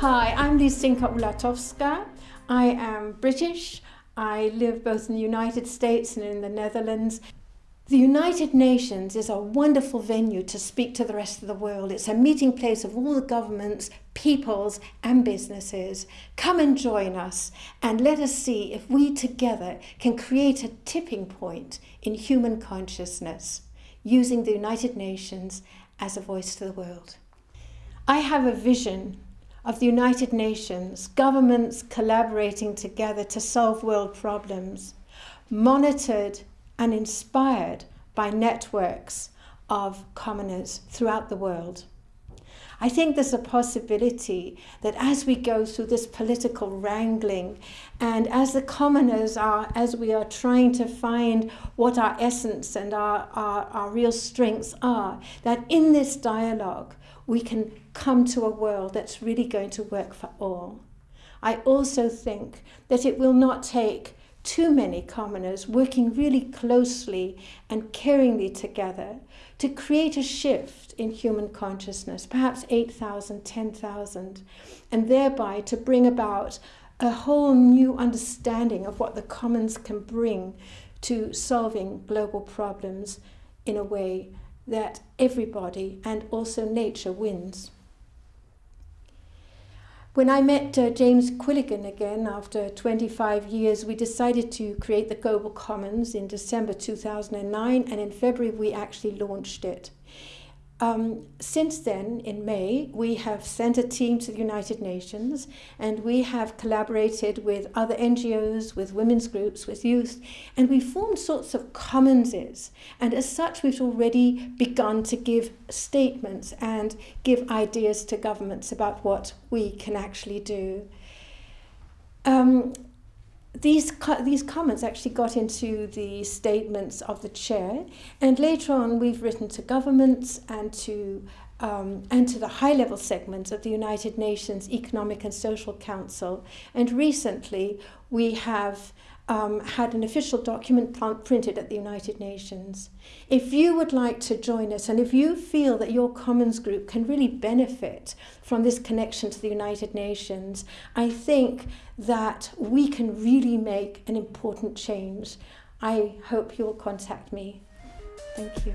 Hi, I'm Lisinka Ulatowska. I am British. I live both in the United States and in the Netherlands. The United Nations is a wonderful venue to speak to the rest of the world. It's a meeting place of all the governments, peoples, and businesses. Come and join us and let us see if we together can create a tipping point in human consciousness using the United Nations as a voice to the world. I have a vision of the United Nations, governments collaborating together to solve world problems, monitored and inspired by networks of commoners throughout the world. I think there's a possibility that as we go through this political wrangling and as the commoners are, as we are trying to find what our essence and our, our, our real strengths are, that in this dialogue we can come to a world that's really going to work for all. I also think that it will not take too many commoners working really closely and caringly together to create a shift in human consciousness, perhaps 8,000, 10,000, and thereby to bring about a whole new understanding of what the commons can bring to solving global problems in a way that everybody and also nature wins. When I met uh, James Quilligan again after 25 years, we decided to create the Global Commons in December 2009, and in February we actually launched it. Um, since then, in May, we have sent a team to the United Nations and we have collaborated with other NGOs, with women's groups, with youth, and we formed sorts of commonses. And as such, we've already begun to give statements and give ideas to governments about what we can actually do. Um, these, these comments actually got into the statements of the chair, and later on we've written to governments and to um, and to the high-level segments of the United Nations Economic and Social Council. And recently we have um, had an official document printed at the United Nations. If you would like to join us and if you feel that your Commons group can really benefit from this connection to the United Nations, I think that we can really make an important change. I hope you'll contact me. Thank you.